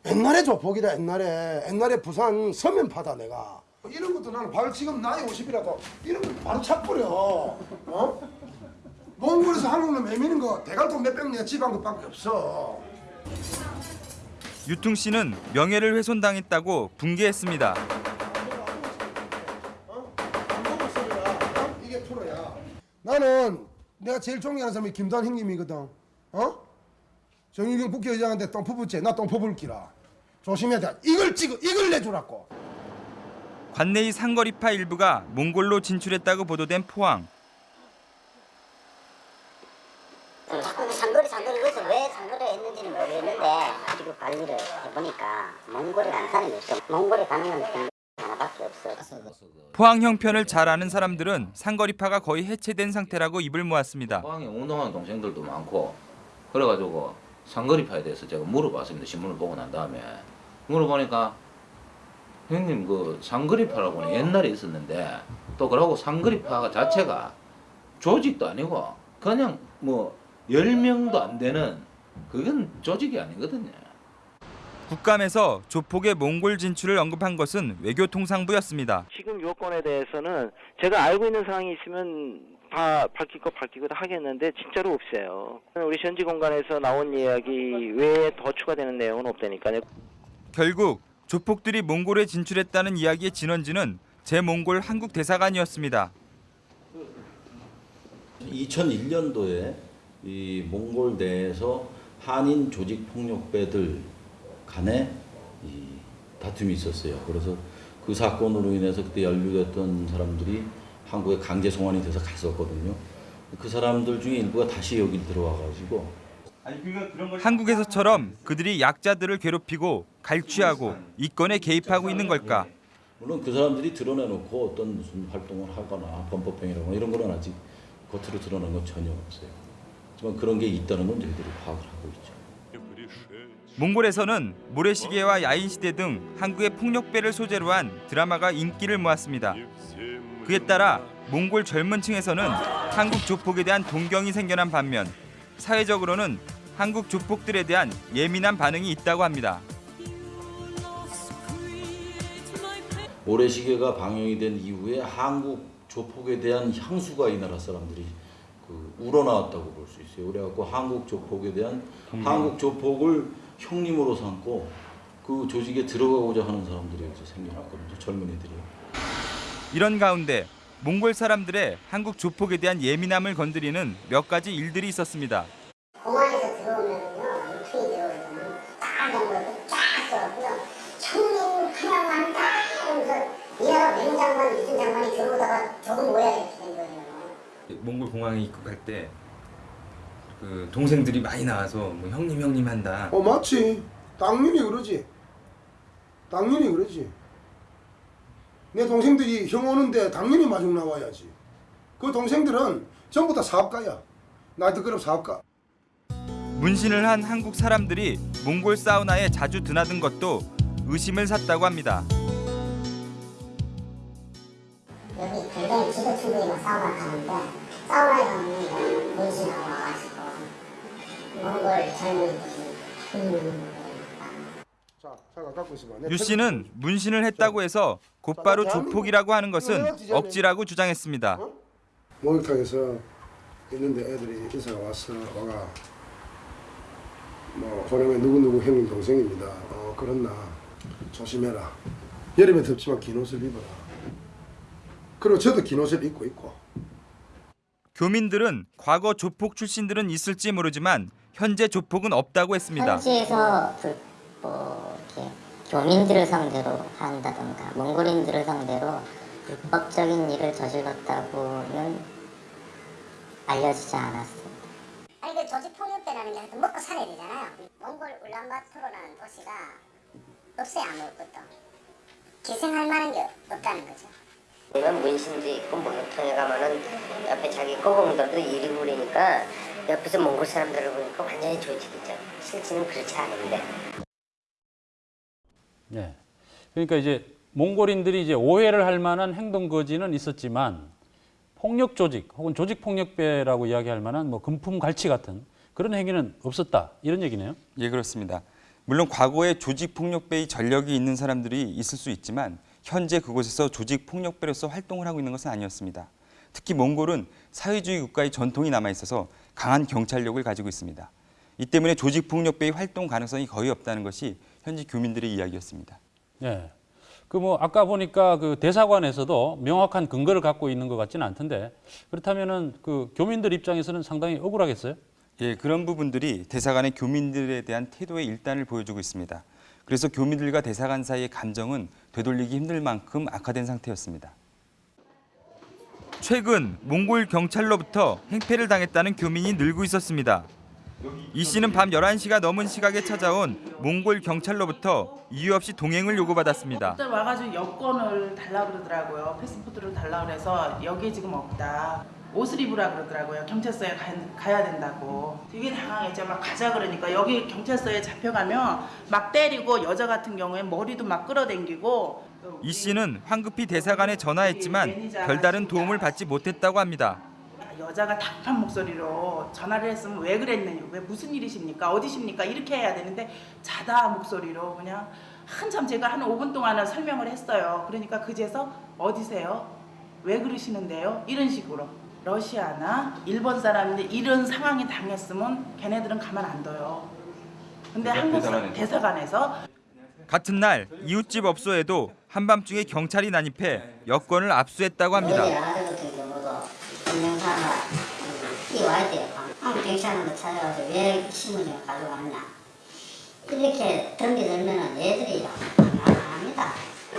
Speaker 37: 옛날에 조폭이다 옛날에 옛날에 부산 서면파다 내가 이런 것도 나는 바로 지금 나이 50이라도 이런 거 바로 차버려 어? 몽골에서 한국로 매미는 거 대갈통 몇백 내가 집한 것밖에 없어
Speaker 7: 유퉁 씨는 명예를 훼손당했다고 분개했습니다.
Speaker 37: 이게 프로야. 나는 내가 제일 존경하는 사람이 김단 형님이거든. 어? 정일경 국회의장한테 똥 퍼붓지. 나 똥 퍼붓기라. 조심해야 돼. 이걸 찍어. 이걸 내주라고.
Speaker 7: 관내의 상거리파 일부가 몽골로 진출했다고 보도된 포항.
Speaker 17: 자꾸 상거리 상거리 그래서 왜 상거리를 했는지는 모르겠는데 그리고 관리를 해보니까 몽골에 간 사람이 없어. 몽골에 가는 건 하나밖에 없어.
Speaker 7: 포항 형편을 잘 아는 사람들은 상거리파가 거의 해체된 상태라고 입을 모았습니다.
Speaker 40: 포항에 운동하는 동생들도 많고 그래가지고 상거리파에 대해서 제가 물어봤습니다. 신문을 보고 난 다음에 물어보니까 형님 그 상거리파라고는 옛날에 있었는데 또 그러고 상거리파 자체가 조직도 아니고 그냥 뭐 10명도 안 되는 그건 조직이 아니거든요.
Speaker 7: 국감에서 조폭의 몽골 진출을 언급한 것은 외교통상부였습니다.
Speaker 41: 지금 요건에 대해서는 제가 알고 있는 사항이 있으면 다 밝힐 거 밝히고 다 하겠는데 진짜로 없어요. 우리 현지 공간에서 나온 이야기 외에 더 추가되는 내용은 없다니까요.
Speaker 7: 결국 조폭들이 몽골에 진출했다는 이야기의 진원지는 제몽골 한국 대사관이었습니다.
Speaker 42: 2001년도에 이 몽골 내에서 한인 조직 폭력배들 간에 이 다툼이 있었어요. 그래서 그 사건으로 인해서 그때 연루됐던 사람들이 한국에 강제 송환이 돼서 갔었거든요. 그 사람들 중에 일부가 다시 여기 들어와 가지고
Speaker 7: 한국에서처럼 그들이 약자들을 괴롭히고 갈취하고 이권에 개입하고 있는 걸까?
Speaker 42: 물론 그 사람들이 드러내놓고 어떤 무슨 활동을 하거나 범법행위라거나 이런 거는 아직 겉으로 드러난 건 전혀 없어요. 하지만 그런 게 있다는 건 저희들이 파악을 하고 있죠.
Speaker 7: 몽골에서는 모래시계와 야인시대 등 한국의 폭력배를 소재로 한 드라마가 인기를 모았습니다. 그에 따라 몽골 젊은 층에서는 한국 조폭에 대한 동경이 생겨난 반면 사회적으로는 한국 조폭들에 대한 예민한 반응이 있다고 합니다.
Speaker 42: 모래시계가 방영이 된 이후에 한국 조폭에 대한 향수가 이 나라 사람들이 그 우러나왔다고 볼 수 있어요. 그래갖고 한국 조폭에 대한
Speaker 7: 음.
Speaker 42: 한국 조폭을 형님으로 삼고 그 조직에 들어가고자 하는 사람들이 생겨났거든요. 젊은이들이.
Speaker 7: 이런 가운데 몽골 사람들의 한국 조폭에 대한 예민함을 건드리는 몇 가지 일들이 있었습니다.
Speaker 17: 공항에서 들어오면요, 유통이 들어오면 딱 연결을 쫙 써갖고요. 청년 하나만 한다 하면서 이 나라 맹 장관, 무슨 장관이 들어오다가 저거 뭐야 이렇게 된 거예요.
Speaker 43: 몽골 공항에 입국할 때 그 동생들이 많이 나와서 뭐 형님 형님 한다.
Speaker 37: 어 맞지. 당연히 그러지. 당연히 그러지. 내 동생들이 형 오는데 당연히 마중 나와야지. 그 동생들은 전부 다 사업가야. 나이트 클럽 사업가.
Speaker 7: 문신을 한 한국 사람들이 몽골 사우나에 자주 드나든 것도 의심을 샀다고 합니다.
Speaker 17: 여기 굉장히 지도층들이 막 사우나 가는데 사우나에 가면 문신하고 와가지고 몽골 젊은이들이 음,
Speaker 7: 유 씨는 문신을 했다고 해서 곧바로 조폭이라고 하는 것은 억지라고 주장했습니다.
Speaker 37: 목욕탕에서 있는데 애들이 인사가 왔어 와가 뭐 보내면 누구 누구 형님 동생입니다. 어 그렇나 조심해라. 여름에 덥지만 긴 옷을 입어라. 그리고 저도 긴 옷을 입고 있고.
Speaker 7: 교민들은 과거 조폭 출신들은 있을지 모르지만 현재 조폭은 없다고 했습니다.
Speaker 17: 현지에서 불, 뭐 이렇게 교민들을 상대로 한다던가 몽골인들을 상대로 불법적인 일을 저질렀다고는 알려지지 않았습니다. 아니 그 조직 폭력배라는 게 하여튼 먹고 살아야 되잖아요. 몽골 울란바토르라는 도시가 없어요 아무것도. 기생할 만한 게 없다는 거죠.
Speaker 44: 이건 문신도 있고 목욕탕에 가면은 옆에 자기 꼬공들도 일이 부리니까 옆에서 몽골 사람들을 보니까 완전히 조직이죠. 실제는 그렇지 않은데.
Speaker 6: 네. 그러니까 이제 몽골인들이 이제 오해를 할 만한 행동 거지는 있었지만 폭력 조직 혹은 조직 폭력배라고 이야기할 만한 뭐 금품 갈취 같은 그런 행위는 없었다 이런 얘기네요.
Speaker 7: 예, 그렇습니다. 물론 과거에 조직 폭력배의 전력이 있는 사람들이 있을 수 있지만 현재 그곳에서 조직 폭력배로서 활동을 하고 있는 것은 아니었습니다. 특히 몽골은 사회주의 국가의 전통이 남아 있어서 강한 경찰력을 가지고 있습니다. 이 때문에 조직 폭력배의 활동 가능성이 거의 없다는 것이 현지 교민들의 이야기였습니다.
Speaker 6: 네. 그 뭐 아까 보니까 그 대사관에서도 명확한 근거를 갖고 있는 것 같지는 않던데 그렇다면은 그 교민들 입장에서는 상당히 억울하겠어요?
Speaker 7: 예, 그런 부분들이 대사관의 교민들에 대한 태도의 일단을 보여주고 있습니다. 그래서 교민들과 대사관 사이의 감정은 되돌리기 힘들 만큼 악화된 상태였습니다. 최근 몽골 경찰로부터 행패를 당했다는 교민이 늘고 있었습니다. 이 씨는 밤 11시가 넘은 시각에 찾아온 몽골 경찰로부터 이유 없이 동행을 요구받았습니다.
Speaker 45: 들 와가지고 여권을 달라 그러더라고요. 패스포트를 달라 그래서 여기에 지금 없다. 옷을 입으라 그러더라고요. 경찰서에 가, 가야 된다고. 되게 당황했죠. 막 가자 그러니까 여기 경찰서에 잡혀가면 막 때리고 여자 같은 경우에 머리도 막 끌어당기고
Speaker 7: 이 씨는 황급히 대사관에 전화했지만 별다른 도움을 받지 못했다고 합니다.
Speaker 45: 여자가 답한 목소리로 전화를 했으면 왜 그랬느냐, 왜 무슨 일이십니까, 어디십니까 이렇게 해야 되는데 자다 목소리로 그냥 한참 제가 한 5분 동안은 설명을 했어요. 그러니까 그제서 어디세요? 왜 그러시는데요? 이런 식으로 러시아나 일본 사람인데 이런 상황이 당했으면 걔네들은 가만 안 둬요. 근데 한국 사- 대사관에서
Speaker 7: 같은 날 이웃집 업소에도 한밤중에 경찰이 난입해 여권을 압수했다고 합니다.
Speaker 17: 어디 아들 같은 경우도 증명사가 뛰어와야 돼요. 한국 경찰한테 찾아가서 왜 신문을 가져왔냐. 이렇게 덤비들면 얘들이 안 합니다.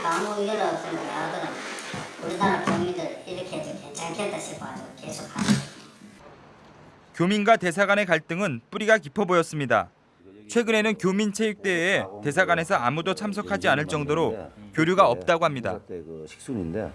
Speaker 17: 아무 일 없으면 아들은 우리나라 국민들 이렇게 해도 괜찮겠다 싶어가지고 계속 하죠.
Speaker 7: 교민과 대사관의 갈등은 뿌리가 깊어 보였습니다. 최근에는 교민 체육대회에 대사관에서 아무도 참석하지 않을 정도로 교류가 없다고 합니다.
Speaker 46: 그 식순인데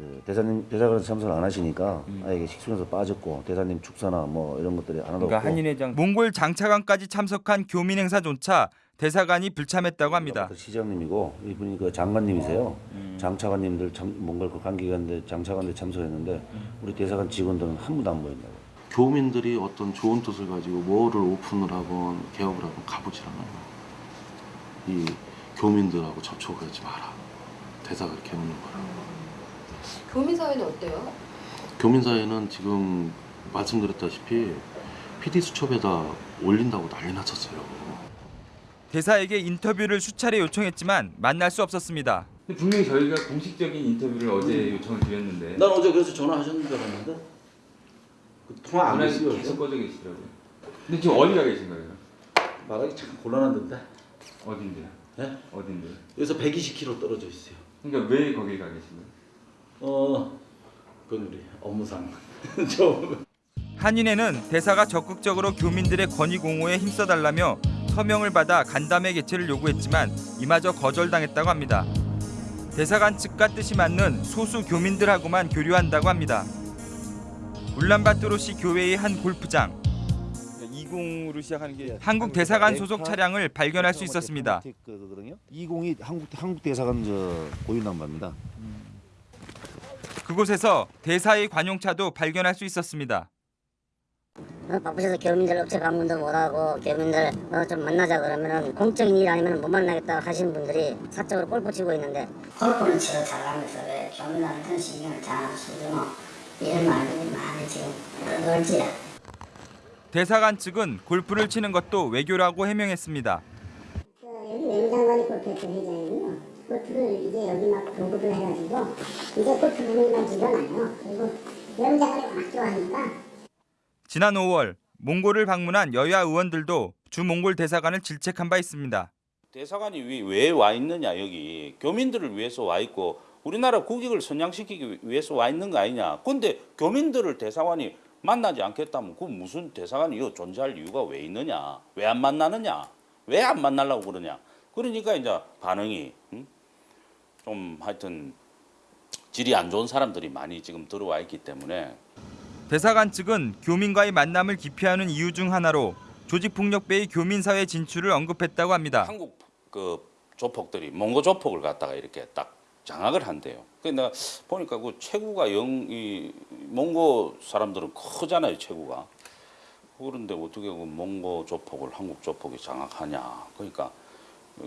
Speaker 46: 그 대사님 대사관에서 참석을 안 하시니까 아예 이게 식순에서 빠졌고 대사님 축사나 뭐 이런 것들이 하나도 없고
Speaker 7: 몽골 장차관까지 참석한 교민 행사조차 대사관이 불참했다고 합니다.
Speaker 46: 시장님이고 이분이 그 장관님이세요. 장차관님들 참, 몽골 그 관계관들 장차관들 참석했는데 우리 대사관 직원들은 한 분도 안 보였냐고.
Speaker 47: 교민들이 어떤 좋은 뜻을 가지고 뭐를 오픈을 하건 개업을 하건 가보질 않아요. 이 교민들하고 접촉하지 마라. 대사가 이렇게 묻는 거라.
Speaker 48: 교민 사회는 어때요?
Speaker 47: 교민 사회는 지금 말씀드렸다시피 PD 수첩에다 올린다고 난리 났었어요.
Speaker 7: 대사에게 인터뷰를 수차례 요청했지만 만날 수 없었습니다.
Speaker 43: 분명히 저희가 공식적인 인터뷰를 어제 요청을 드렸는데
Speaker 42: 난 어제 그래서 전화하셨는 줄 알았는데 그 통화 안 됐어요.
Speaker 43: 계속 꺼져 계시더라고요. 근데 지금 어디 가 계신 거예요?
Speaker 42: 말하기 참 곤란한데.
Speaker 43: 어딘데요?
Speaker 42: 예?
Speaker 43: 어딘데요?
Speaker 42: 여기서 120km 떨어져 있어요.
Speaker 43: 그러니까 왜 거기 가 계신 거예요?
Speaker 42: 어, 그건 우리 업무상 좀
Speaker 7: 한인회는 대사가 적극적으로 교민들의 권위 공호에 힘써달라며 서명을 받아 간담회 개최를 요구했지만 이마저 거절당했다고 합니다. 대사관 측과 뜻이 맞는 소수 교민들하고만 교류한다고 합니다. 울란바토르시 교회의 한 골프장 20으로 시작하는 게 한국 대사관 소속 차량을 발견할 수 있었습니다.
Speaker 46: 20이 한국 한국 대사관 저 고유 남바입니다.
Speaker 7: 그곳에서 대사의 관용차도 발견할 수 있었습니다.
Speaker 17: 어, 바쁘셔서 교민들 업체 방문도 못하고 교민들 어, 좀 만나자 그러면은 공적인 일 아니면 못 만나겠다 하시는 분들이 사적으로 골프 치고 있는데 골프는 치러 잘하면서 왜 교민한테는 신경을 잘안 쓰고 이런 말들이 많이 지금 늘지
Speaker 7: 대사관 측은 골프를 치는 것도 외교라고 해명했습니다.
Speaker 17: 여기 외무장관이 골프했던 회장이요 골프를 이제 여기 막 보급을 해가지고 이제 골프 부분만 줄여놔요 그리고 외무장관이 워낙 좋아하니까
Speaker 7: 지난 5월 몽골을 방문한 여야 의원들도 주 몽골 대사관을 질책한 바 있습니다.
Speaker 49: 대사관이 왜 와 있느냐 여기 교민들을 위해서 와 있고 우리나라 국익을 선양시키기 위해서 와 있는 거 아니냐. 근데 교민들을 대사관이 만나지 않겠다면 그 무슨 대사관이 이거 존재할 이유가 왜 있느냐? 왜 안 만나느냐? 왜 안 만나려고 그러냐? 그러니까 이제 반응이 음? 좀 하여튼 질이 안 좋은 사람들이 많이 지금 들어와 있기 때문에
Speaker 7: 대사관 측은 교민과의 만남을 기피하는 이유 중 하나로 조직폭력배의 교민사회 진출을 언급했다고 합니다.
Speaker 49: 한국 그 조폭들이 몽고 조폭을 갖다가 이렇게 딱 장악을 한대요. 내가 보니까 그 체구가 영 이 몽고 사람들은 크잖아요, 체구가. 그런데 어떻게 그 몽고 조폭을 한국 조폭이 장악하냐. 그러니까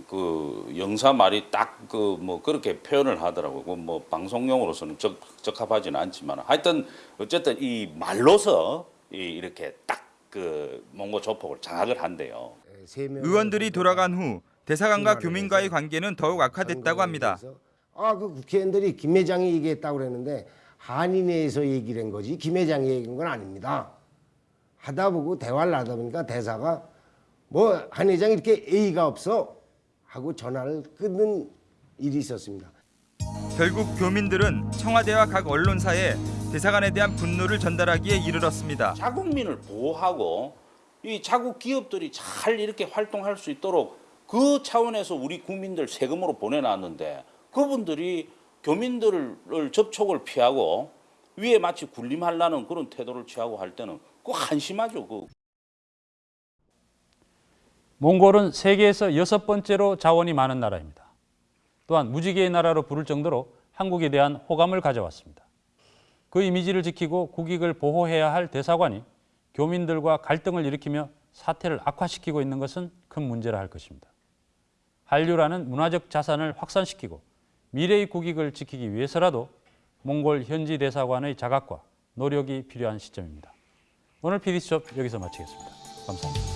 Speaker 49: 그 영사 말이 딱 그 뭐 그렇게 표현을 하더라고요. 그뭐 방송용으로서는 적, 적합하지는 않지만 하여튼 어쨌든 이 말로서 이 이렇게 딱 그 몽고 조폭을 장악을 한대요.
Speaker 7: 의원들이 돌아간 후 대사관과 교민과의 관계는 더욱 악화됐다고 합니다.
Speaker 50: 아, 그 국회의원들이 김 회장이 얘기했다고 그랬는데 한인회에서 얘기를 한 거지 김 회장이 얘기한 건 아닙니다. 하다 보고 대화를 하다 보니까 대사가 뭐 한 회장이 이렇게 A가 없어 하고 전화를 끊는 일이 있었습니다.
Speaker 7: 결국 교민들은 청와대와 각 언론사에 대사관에 대한 분노를 전달하기에 이르렀습니다.
Speaker 49: 자국민을 보호하고 이 자국 기업들이 잘 이렇게 활동할 수 있도록 그 차원에서 우리 국민들 세금으로 보내놨는데 그분들이 교민들을 접촉을 피하고 위에 마치 군림하려는 그런 태도를 취하고 할 때는 그 한심하죠. 그.
Speaker 6: 몽골은 세계에서 여섯 번째로 자원이 많은 나라입니다. 또한 무지개의 나라로 부를 정도로 한국에 대한 호감을 가져왔습니다. 그 이미지를 지키고 국익을 보호해야 할 대사관이 교민들과 갈등을 일으키며 사태를 악화시키고 있는 것은 큰 문제라 할 것입니다. 한류라는 문화적 자산을 확산시키고 미래의 국익을 지키기 위해서라도 몽골 현지 대사관의 자각과 노력이 필요한 시점입니다. 오늘 PD수첩 여기서 마치겠습니다. 감사합니다.